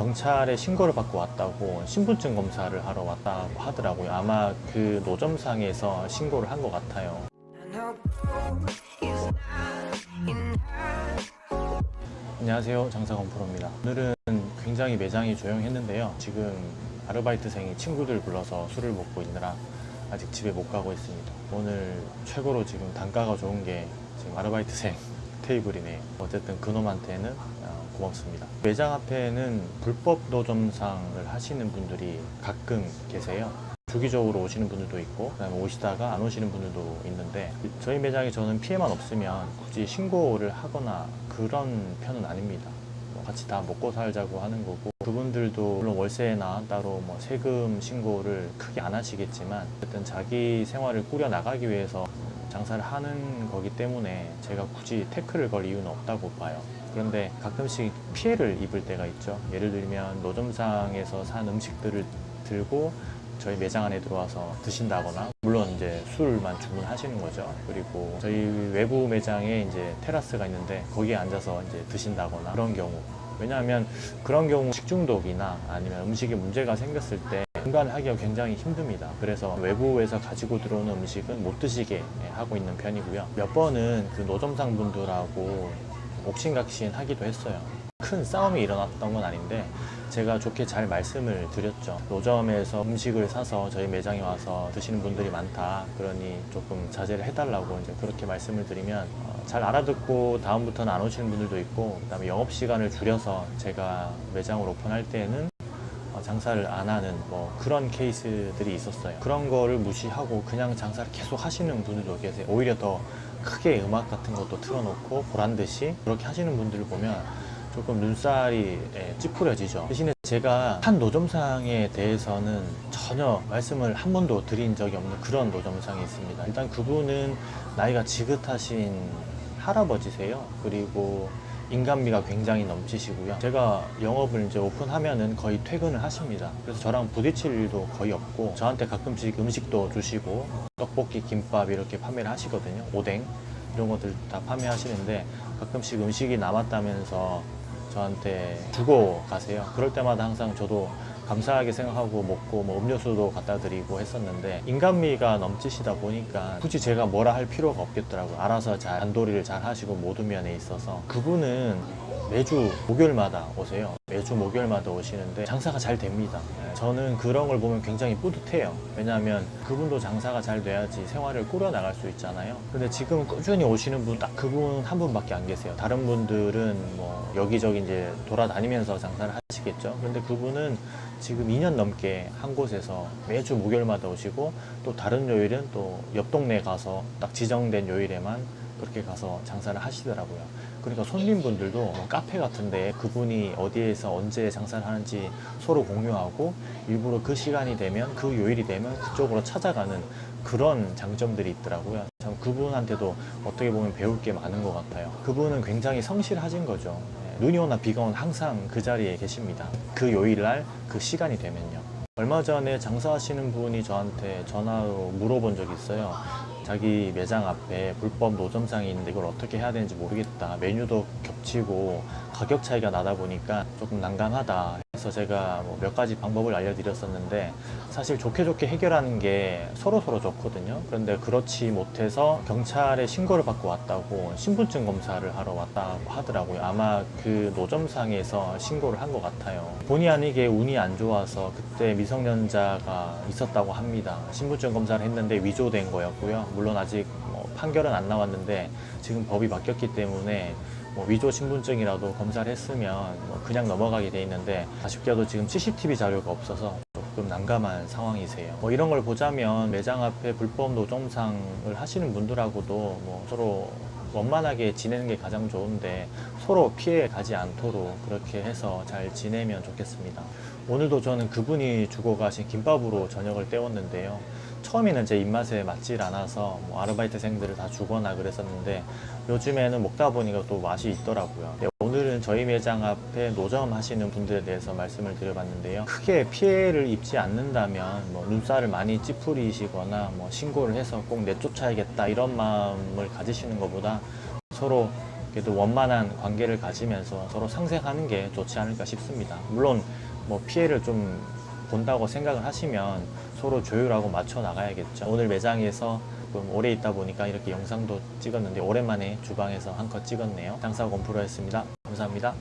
경찰에 신고를 받고 왔다고 신분증 검사를 하러 왔다고 하더라고요. 아마 그 노점상에서 신고를 한 것 같아요. 안녕하세요. 장사건 프로입니다. 오늘은 굉장히 매장이 조용했는데요. 지금 아르바이트생이 친구들 불러서 술을 먹고 있느라 아직 집에 못 가고 있습니다. 오늘 최고로 지금 단가가 좋은 게 지금 아르바이트생 테이블이네요. 어쨌든 그놈한테는 어, 고맙습니다 매장 앞에는 불법 노점상을 하시는 분들이 가끔 계세요 주기적으로 오시는 분들도 있고 그다음에 오시다가 안 오시는 분들도 있는데 저희 매장에 저는 피해만 없으면 굳이 신고를 하거나 그런 편은 아닙니다. 뭐 같이 다 먹고 살자고 하는 거고 그분들도 물론 월세나 따로 뭐 세금 신고를 크게 안 하시겠지만 어쨌든 자기 생활을 꾸려 나가기 위해서 장사를 하는 거기 때문에 제가 굳이 태클을 걸 이유는 없다고 봐요. 그런데 가끔씩 피해를 입을 때가 있죠. 예를 들면 노점상에서 산 음식들을 들고 저희 매장 안에 들어와서 드신다거나 물론 이제 술만 주문하시는 거죠. 그리고 저희 외부 매장에 이제 테라스가 있는데 거기에 앉아서 이제 드신다거나 그런 경우 왜냐하면 그런 경우 식중독이나 아니면 음식에 문제가 생겼을 때 분간을 하기가 굉장히 힘듭니다. 그래서 외부에서 가지고 들어오는 음식은 못 드시게 하고 있는 편이고요. 몇 번은 그 노점상 분들하고 옥신각신 하기도 했어요. 큰 싸움이 일어났던 건 아닌데 제가 좋게 잘 말씀을 드렸죠. 노점에서 음식을 사서 저희 매장에 와서 드시는 분들이 많다. 그러니 조금 자제를 해달라고 이제 그렇게 말씀을 드리면 어, 잘 알아듣고 다음부터는 안 오시는 분들도 있고 그다음에 영업 시간을 줄여서 제가 매장을 오픈할 때는 어, 장사를 안 하는 뭐 그런 케이스들이 있었어요. 그런 거를 무시하고 그냥 장사를 계속 하시는 분들도 계세요. 오히려 더 크게 음악 같은 것도 틀어놓고 보란 듯이 그렇게 하시는 분들을 보면 조금 눈살이 예, 찌푸려지죠. 대신에 제가 한 노점상에 대해서는 전혀 말씀을 한 번도 드린 적이 없는 그런 노점상이 있습니다. 일단 그분은 나이가 지긋하신 할아버지세요. 그리고 인간미가 굉장히 넘치시고요. 제가 영업을 이제 오픈하면은 거의 퇴근을 하십니다. 그래서 저랑 부딪힐 일도 거의 없고 저한테 가끔씩 음식도 주시고 떡볶이, 김밥 이렇게 판매를 하시거든요. 오뎅 이런 것들 다 판매하시는데 가끔씩 음식이 남았다면서 저한테 주고 가세요. 그럴 때마다 항상 저도 감사하게 생각하고 먹고 뭐 음료수도 갖다 드리고 했었는데 인간미가 넘치시다 보니까 굳이 제가 뭐라 할 필요가 없겠더라고요. 알아서 잘 단도리를 잘 하시고 모든 면에 있어서 그분은 매주 목요일마다 오세요. 매주 목요일마다 오시는데 장사가 잘 됩니다. 네, 저는 그런 걸 보면 굉장히 뿌듯해요. 왜냐하면 그분도 장사가 잘 돼야지 생활을 꾸려 나갈 수 있잖아요. 근데 지금 꾸준히 오시는 분 딱 그분 한 분밖에 안 계세요. 다른 분들은 뭐 여기저기 이제 돌아다니면서 장사를 하시겠죠. 근데 그분은 지금 2년 넘게 한 곳에서 매주 목요일마다 오시고 또 다른 요일은 또 옆 동네 가서 딱 지정된 요일에만 그렇게 가서 장사를 하시더라고요. 그러니까 손님분들도 뭐 카페 같은데 그분이 어디에서 언제 장사를 하는지 서로 공유하고 일부러 그 시간이 되면 그 요일이 되면 그쪽으로 찾아가는 그런 장점들이 있더라고요. 참 그분한테도 어떻게 보면 배울 게 많은 것 같아요. 그분은 굉장히 성실하신 거죠. 네, 눈이 오나 비가 오나 항상 그 자리에 계십니다. 그 요일날 그 시간이 되면요. 얼마 전에 장사하시는 분이 저한테 전화로 물어본 적이 있어요. 자기 매장 앞에 불법 노점상이 있는데 이걸 어떻게 해야 되는지 모르겠다. 메뉴도 겹치고 가격 차이가 나다 보니까 조금 난감하다. 그래서 제가 뭐 몇 가지 방법을 알려드렸었는데 사실 좋게 좋게 해결하는 게 서로 서로 좋거든요. 그런데 그렇지 못해서 경찰에 신고를 받고 왔다고 신분증 검사를 하러 왔다고 하더라고요. 아마 그 노점상에서 신고를 한 것 같아요. 본의 아니게 운이 안 좋아서 그때 미성년자가 있었다고 합니다. 신분증 검사를 했는데 위조된 거였고요. 물론 아직 뭐 판결은 안 나왔는데 지금 법이 바뀌었기 때문에 뭐 위조 신분증이라도 검사를 했으면 뭐 그냥 넘어가게 돼 있는데 아쉽게도 지금 CCTV 자료가 없어서 조금 난감한 상황이세요. 뭐 이런 걸 보자면 매장 앞에 불법 노점상을 하시는 분들하고도 뭐 서로 원만하게 지내는 게 가장 좋은데 서로 피해 가지 않도록 그렇게 해서 잘 지내면 좋겠습니다. 오늘도 저는 그분이 주고 가신 김밥으로 저녁을 때웠는데요. 처음에는 제 입맛에 맞질 않아서 뭐 아르바이트생들을 다 주거나 그랬었는데 요즘에는 먹다 보니까 또 맛이 있더라고요. 네, 오늘은 저희 매장 앞에 노점 하시는 분들에 대해서 말씀을 드려봤는데요. 크게 피해를 입지 않는다면 뭐 눈살을 많이 찌푸리시거나 뭐 신고를 해서 꼭 내쫓아야겠다 이런 마음을 가지시는 것보다 서로 그래도 원만한 관계를 가지면서 서로 상생하는 게 좋지 않을까 싶습니다. 물론 뭐 피해를 좀 본다고 생각을 하시면 서로 조율하고 맞춰 나가야겠죠. 오늘 매장에서 좀 오래 있다 보니까 이렇게 영상도 찍었는데 오랜만에 주방에서 한컷 찍었네요. 장사 건프로였습니다. 감사합니다.